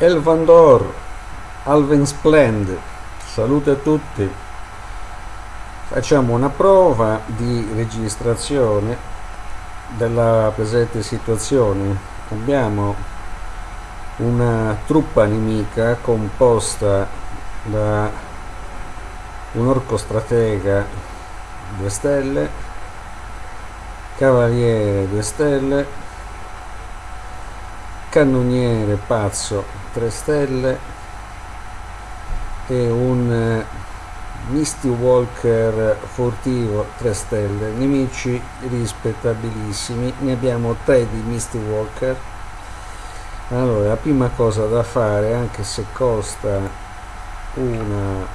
Elvandor, Alven Splend, salute a tutti. Facciamo una prova di registrazione della presente situazione. Abbiamo una truppa nemica composta da un orco stratega 2 stelle, cavaliere 2 stelle, cannoniere pazzo 3 stelle e un eh, Misty Walker furtivo 3 stelle. Nemici rispettabilissimi. Ne abbiamo 3 di Misty Walker. Allora la prima cosa da fare anche se costa una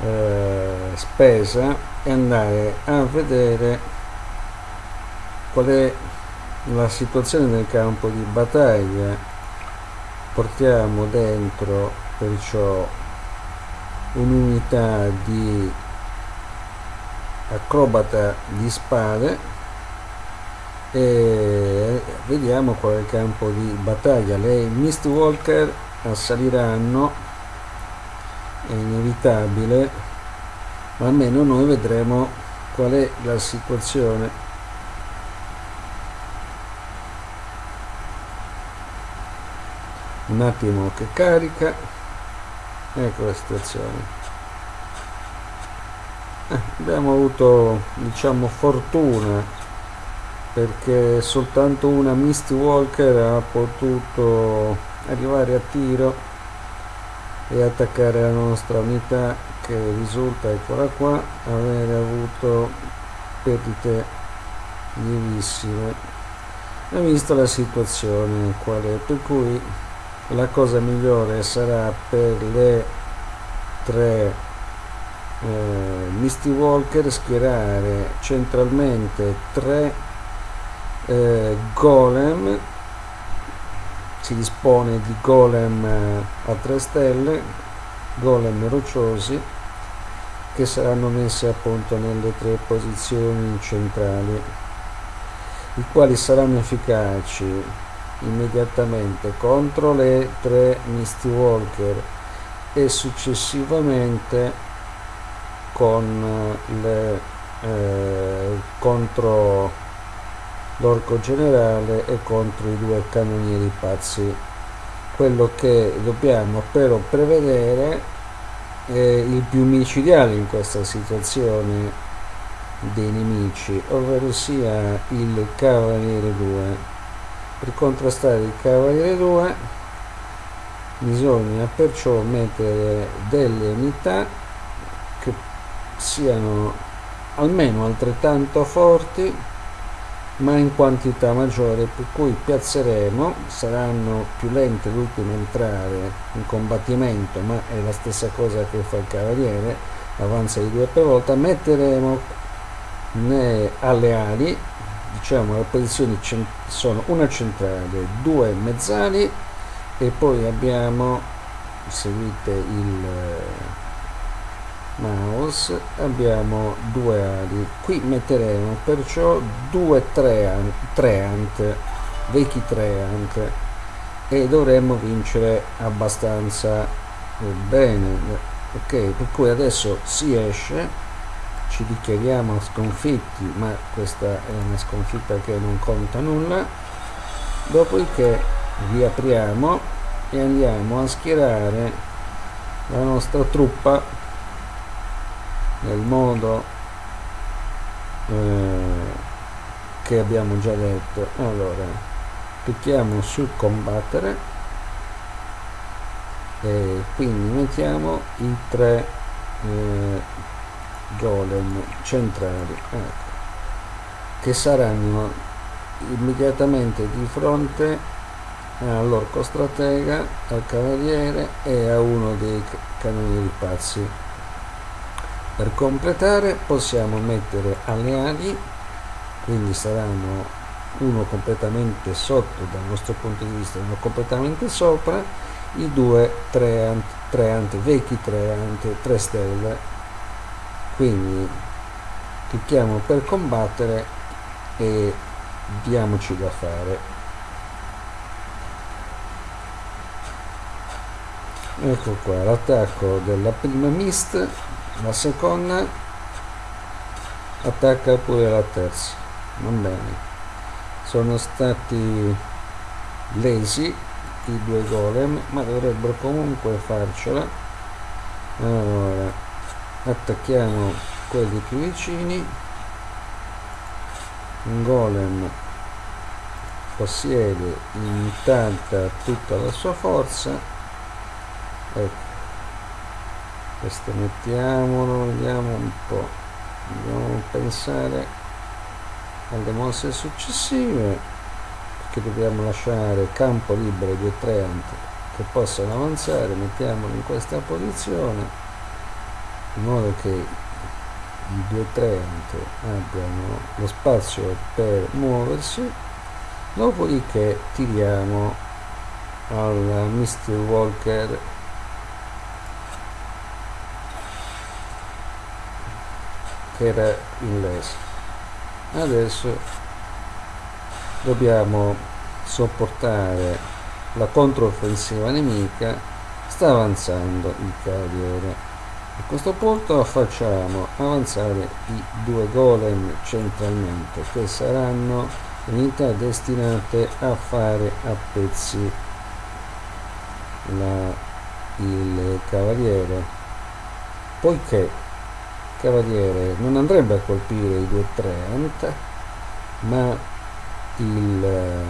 eh, spesa è andare a vedere qual è la situazione del campo di battaglia portiamo dentro perciò un'unità di accrobata di spade e vediamo qual è il campo di battaglia. Le Mistwalker assaliranno. È inevitabile ma almeno noi vedremo qual è la situazione un attimo che carica. Ecco la situazione. Eh, abbiamo avuto diciamo fortuna perché soltanto una Misty Walker ha potuto arrivare a tiro e attaccare la nostra unità che risulta eccola qua avere avuto perdite lievissime ha visto la situazione qual è? Per cui la cosa migliore sarà per le tre eh, Misty Walker schierare centralmente tre eh, golem. Si dispone di golem eh, a 3 stelle golem rocciosi che saranno messi appunto nelle tre posizioni centrali i quali saranno efficaci immediatamente contro le tre Misty Walker e successivamente con le eh, contro l'orco generale e contro i due cannonieri pazzi. Quello che dobbiamo però prevedere è il più micidiale in questa situazione dei nemici ovvero sia il cavaliere 2 per contrastare il cavaliere 2 bisogna perciò mettere delle unità che siano almeno altrettanto forti ma in quantità maggiore per cui piazzeremo saranno più lente l'ultime a entrare in combattimento ma è la stessa cosa che fa il cavaliere avanza di due per volta metteremo alle ali diciamo le posizioni sono una centrale due mezzali e poi abbiamo seguite il eh, mouse abbiamo due ali. Qui metteremo perciò due treant, treant vecchi treant e dovremmo vincere abbastanza bene. Ok per cui adesso si esce ci dichiariamo sconfitti ma questa è una sconfitta che non conta nulla. Dopodiché riapriamo e andiamo a schierare la nostra truppa nel modo eh, che abbiamo già detto. Allora clicchiamo su combattere e quindi mettiamo i tre eh, golem centrali ecco, che saranno immediatamente di fronte all'orco stratega, al cavaliere e a uno dei cannonieri pazzi. Per completare possiamo mettere alle ali, quindi saranno uno completamente sotto dal nostro punto di vista, uno completamente sopra, i due tre, ant, tre ant, vecchi tre ante, tre stelle quindi clicchiamo per combattere e diamoci da fare. Ecco qua l'attacco della prima mist la seconda. Attacca pure la terza. Va bene. Sono stati lesi i due golem ma dovrebbero comunque farcela. Allora attacchiamo quelli più vicini. Un golem possiede in tanta tutta la sua forza. Ecco questo mettiamolo vediamo un po' dobbiamo pensare alle mosse successive perché dobbiamo lasciare campo libero ai due treant che possano avanzare. Mettiamolo in questa posizione in modo che i due treant abbiano lo spazio per muoversi dopodiché tiriamo alla Mr. Walker. Che era in lesa. Adesso dobbiamo sopportare la controffensiva nemica. Sta avanzando il cavaliere a questo punto facciamo avanzare i due golem centralmente che saranno unità destinate a fare a pezzi. La, il cavaliere. Poiché il cavaliere non andrebbe a colpire i due treant ma il, eh,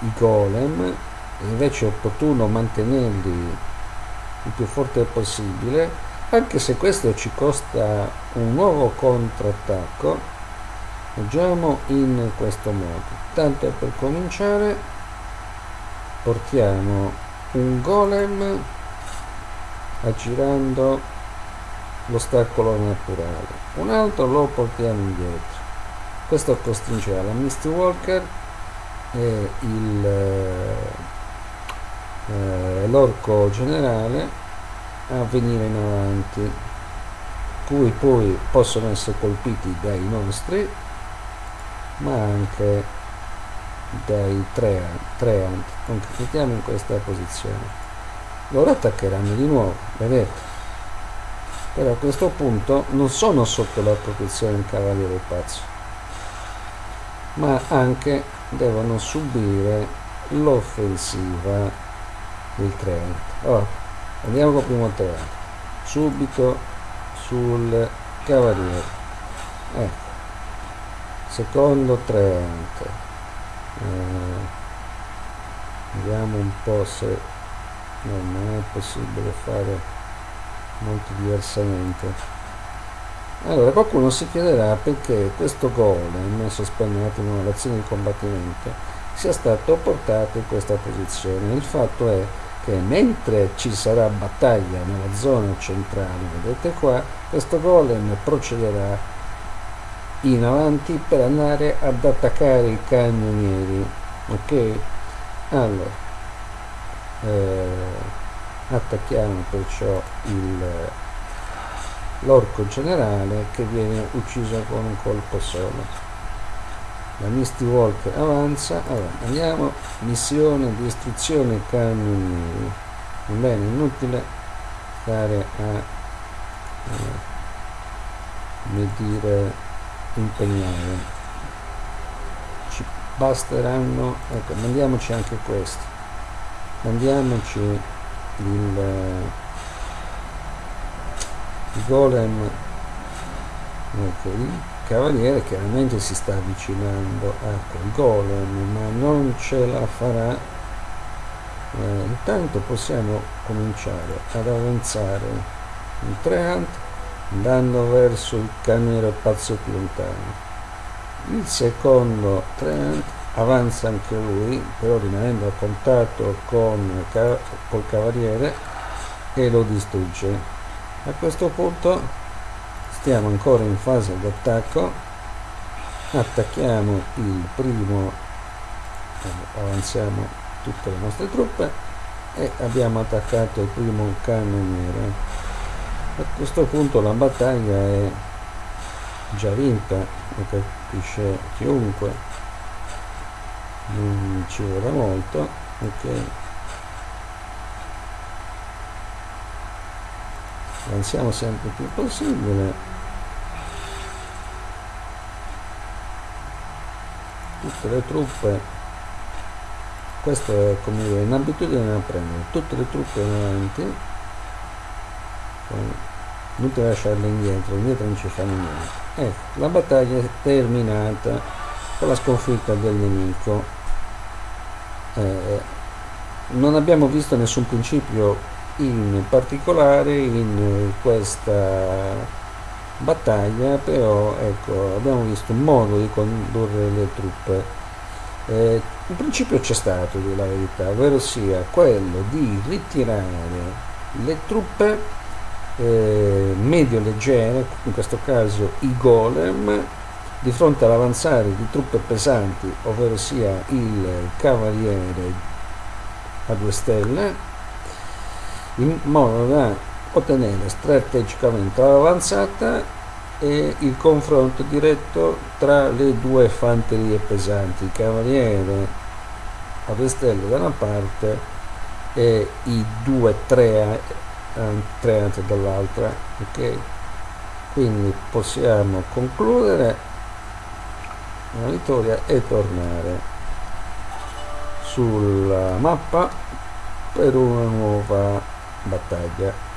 i golem invece è opportuno mantenerli il più forte possibile anche se questo ci costa un nuovo contrattacco agiamo in questo modo. Tanto per cominciare portiamo un golem aggirando l'ostacolo naturale. Un altro lo portiamo indietro. Questo costringerà la Misty Walker e il eh, l'orco generale a venire in avanti cui poi possono essere colpiti dai nostri ma anche dai treant, treant. mettiamo in questa posizione loro attaccheranno di nuovo vedete però a questo punto non sono sotto la protezione del cavaliere pazzo ma anche devono subire l'offensiva il treant allora, andiamo col primo treant subito sul cavaliere. Ecco. Secondo treant eh, vediamo un po' se no, non è possibile fare molto diversamente. Allora qualcuno si chiederà perché questo golem sospende un attimo l'azione di combattimento sia stato portato in questa posizione. Il fatto è che mentre ci sarà battaglia nella zona centrale, vedete qua, questo golem procederà in avanti per andare ad attaccare i cannonieri, ok? Allora, eh, attacchiamo perciò l'orco generale che viene ucciso con un colpo solo la Misty Walk avanza. Allora andiamo. Missione di istruzione cannonieri bene inutile stare a eh, come dire impegnare. Ci basteranno ecco mandiamoci anche questo. Mandiamoci il, il golem. Ok cavaliere chiaramente si sta avvicinando a quel golem ma non ce la farà. Eh, intanto possiamo cominciare ad avanzare in treant andando verso il camero pazzo più lontano. Il secondo treant avanza anche lui però rimanendo a contatto con col cavaliere e lo distrugge. A questo punto stiamo ancora in fase d'attacco. Attacchiamo il primo eh, avanziamo tutte le nostre truppe e abbiamo attaccato il primo cannoniere. A questo punto la battaglia è già vinta lo capisce chiunque. Non ci vorrà molto ok. Avanziamo sempre più possibile tutte le truppe. Questo è come dire un'abitudine da prendere tutte le truppe in avanti. Non ti lasciarle indietro indietro non ci fanno niente. Ecco la battaglia è terminata con la sconfitta del nemico. Eh, non abbiamo visto nessun principio in particolare in questa battaglia però ecco abbiamo visto un modo di condurre le truppe. Eh, un principio c'è stato di la verità ovvero sia quello di ritirare le truppe eh, medio leggere in questo caso i golem di fronte all'avanzare di truppe pesanti ovvero sia il cavaliere a due stelle in modo da ottenere strategicamente l'avanzata e il confronto diretto tra le due fanterie pesanti, il cavaliere a Vestello da una parte e i due tre, treante dall'altra. Ok, quindi possiamo concludere la vittoria e tornare sulla mappa per una nuova battaglia